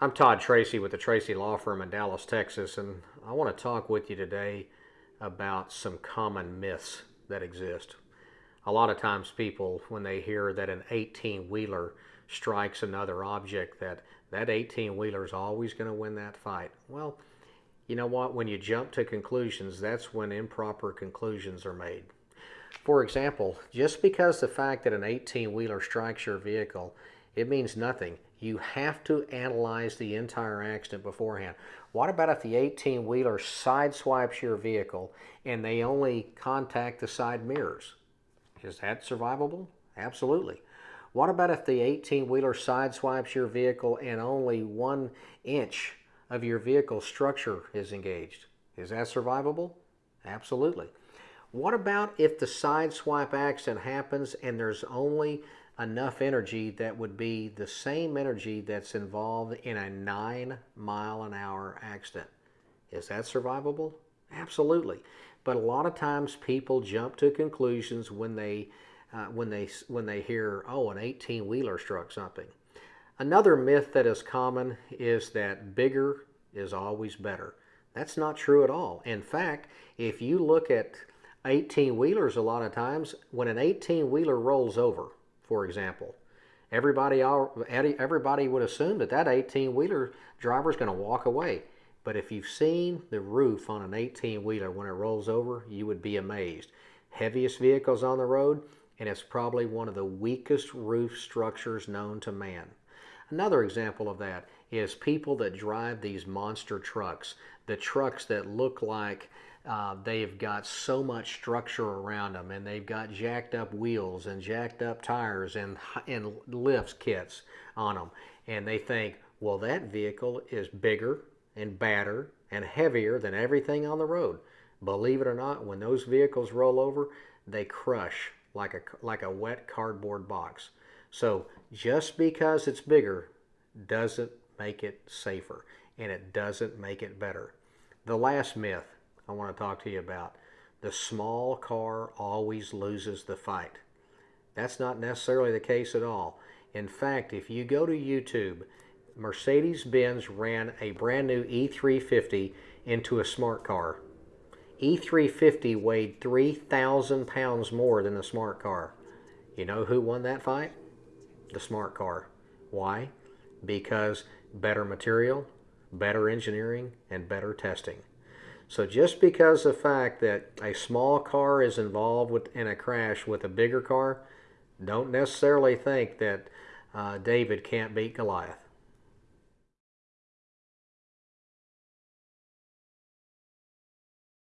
I'm Todd Tracy with the Tracy Law Firm in Dallas, Texas, and I want to talk with you today about some common myths that exist. A lot of times people, when they hear that an 18-wheeler strikes another object, that that 18-wheeler is always going to win that fight. Well, you know what? When you jump to conclusions, that's when improper conclusions are made. For example, just because the fact that an 18-wheeler strikes your vehicle, it means nothing. You have to analyze the entire accident beforehand. What about if the 18-wheeler sideswipes your vehicle and they only contact the side mirrors? Is that survivable? Absolutely. What about if the 18-wheeler sideswipes your vehicle and only one inch of your vehicle structure is engaged? Is that survivable? Absolutely. What about if the side swipe accident happens and there's only enough energy that would be the same energy that's involved in a nine mile an hour accident. Is that survivable? Absolutely. But a lot of times people jump to conclusions when they uh, when they when they hear oh an 18 wheeler struck something. Another myth that is common is that bigger is always better. That's not true at all. In fact, if you look at 18 wheelers a lot of times, when an 18 wheeler rolls over, for example. Everybody, everybody would assume that that 18-wheeler driver is going to walk away. But if you've seen the roof on an 18-wheeler when it rolls over, you would be amazed. Heaviest vehicles on the road, and it's probably one of the weakest roof structures known to man. Another example of that is people that drive these monster trucks, the trucks that look like uh, they've got so much structure around them and they've got jacked up wheels and jacked up tires and, and lifts kits on them. And they think, well, that vehicle is bigger and badder and heavier than everything on the road. Believe it or not, when those vehicles roll over, they crush like a, like a wet cardboard box. So just because it's bigger doesn't make it safer and it doesn't make it better. The last myth I want to talk to you about. The small car always loses the fight. That's not necessarily the case at all. In fact, if you go to YouTube, Mercedes-Benz ran a brand new E350 into a smart car. E350 weighed 3,000 pounds more than the smart car. You know who won that fight? The smart car. Why? Because better material, better engineering, and better testing. So just because the fact that a small car is involved with, in a crash with a bigger car, don't necessarily think that uh, David can't beat Goliath.